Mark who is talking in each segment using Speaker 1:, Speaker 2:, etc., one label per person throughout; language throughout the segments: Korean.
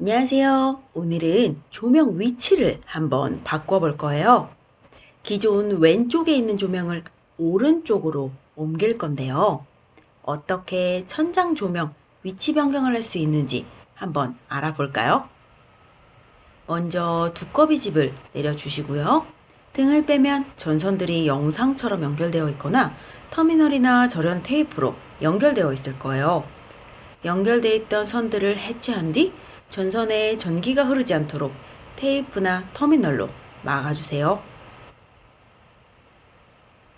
Speaker 1: 안녕하세요. 오늘은 조명 위치를 한번 바꿔볼 거예요. 기존 왼쪽에 있는 조명을 오른쪽으로 옮길 건데요. 어떻게 천장 조명 위치 변경을 할 수 있는지 한번 알아볼까요? 먼저 두꺼비 집을 내려주시고요. 등을 빼면 전선들이 영상처럼 연결되어 있거나 터미널이나 절연 테이프로 연결되어 있을 거예요. 연결되어 있던 선들을 해체한 뒤 전선에 전기가 흐르지 않도록 테이프나 터미널로 막아주세요.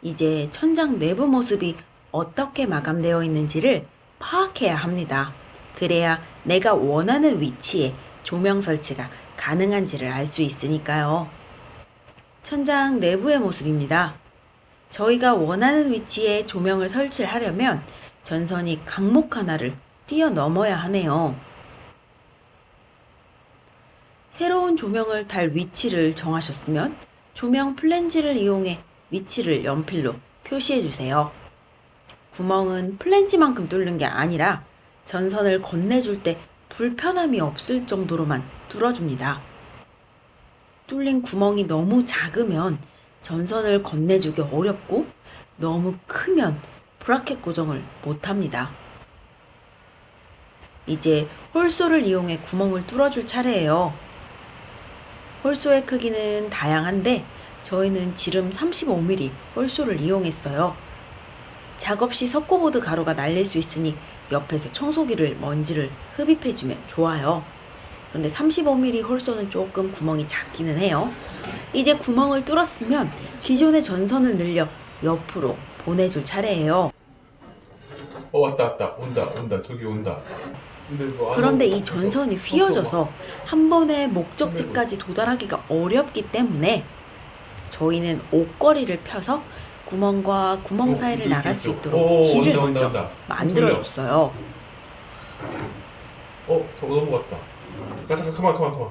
Speaker 1: 이제 천장 내부 모습이 어떻게 마감되어 있는지를 파악해야 합니다. 그래야 내가 원하는 위치에 조명 설치가 가능한지를 알 수 있으니까요. 천장 내부의 모습입니다. 저희가 원하는 위치에 조명을 설치를 하려면 전선이 강목 하나를 뛰어넘어야 하네요. 새로운 조명을 달 위치를 정하셨으면 조명 플랜지를 이용해 위치를 연필로 표시해 주세요. 구멍은 플랜지만큼 뚫는 게 아니라 전선을 건네줄 때 불편함이 없을 정도로만 뚫어줍니다. 뚫린 구멍이 너무 작으면 전선을 건네주기 어렵고 너무 크면 브라켓 고정을 못합니다. 이제 홀소를 이용해 구멍을 뚫어줄 차례예요. 홀소의 크기는 다양한데 저희는 지름 35mm 홀소를 이용했어요. 작업 시 석고보드 가루가 날릴 수 있으니 옆에서 청소기를 먼지를 흡입해주면 좋아요. 그런데 35mm 홀소는 조금 구멍이 작기는 해요. 이제 구멍을 뚫었으면 기존의 전선을 늘려 옆으로 보내줄 차례예요.
Speaker 2: 어 왔다 왔다. 온다 온다. 저기 온다. 안
Speaker 1: 그런데 이 전선이
Speaker 2: 없어,
Speaker 1: 휘어져서 한 번에 목적지까지 도달하기가 어렵기 때문에 저희는 옷걸이를 펴서 구멍과 구멍
Speaker 2: 어,
Speaker 1: 사이를 나갈 수. 있도록
Speaker 2: 오,
Speaker 1: 길을 먼저. 만들어줬어요.
Speaker 2: 어 저거 넘어갔다. 가자 그만 그만 그만.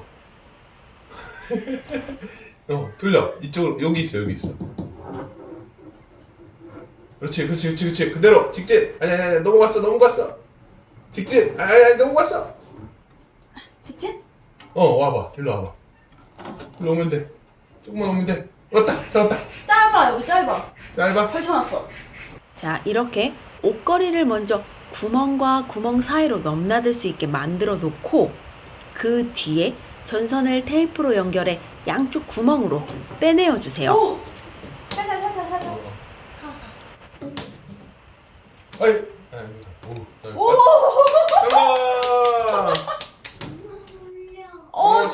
Speaker 2: 어 돌려. 이쪽으로 여기 있어 여기 있어 그렇지 그렇지 그렇지 그렇지. 그대로. 직진. 아니 아니 아니 넘어갔어 넘어갔어. 직진. 아니 아니 아니 넘어갔어.
Speaker 1: 직진?
Speaker 2: 어 와봐. 일로 와봐. 일로 오면 돼. 조금만 오면 돼. 왔다 잡았다.
Speaker 3: 짧아 여기 짧아.
Speaker 2: 짧아?
Speaker 3: 펼쳐놨어.
Speaker 1: 자, 이렇게 옷걸이를 먼저 구멍과 구멍 사이로 넘나들 수 있게 만들어 놓고 그 뒤에 전선을 테이프로 연결해 양쪽 구멍으로 빼내어 주세요.
Speaker 3: 오!
Speaker 2: 아이 아 오
Speaker 3: 오!
Speaker 2: 잠깐
Speaker 3: 어,
Speaker 2: 어.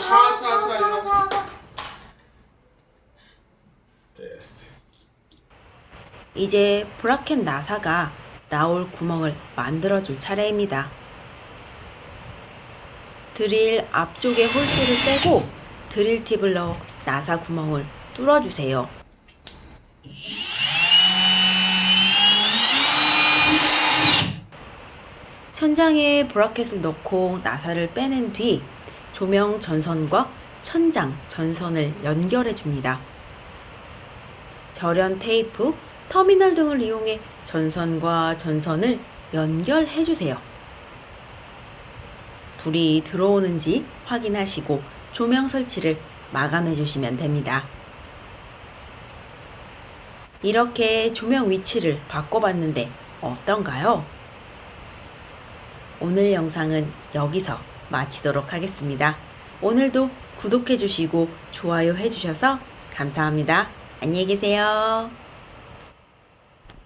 Speaker 2: 됐어
Speaker 1: 이제 브라켓 나사가 나올 구멍을 만들어 줄 차례입니다. 드릴 앞쪽에 홀수를 빼고 드릴 팁을 넣어 나사 구멍을 뚫어 주세요. 천장에 브라켓을 넣고 나사를 빼낸 뒤 조명 전선과 천장 전선을 연결해 줍니다. 절연 테이프, 터미널 등을 이용해 전선과 전선을 연결해 주세요. 불이 들어오는지 확인하시고 조명 설치를 마감해 주시면 됩니다. 이렇게 조명 위치를 바꿔봤는데 어떤가요? 오늘 영상은 여기서 마치도록 하겠습니다. 오늘도 구독해 주시고 좋아요 해 주셔서 감사합니다. 안녕히 계세요.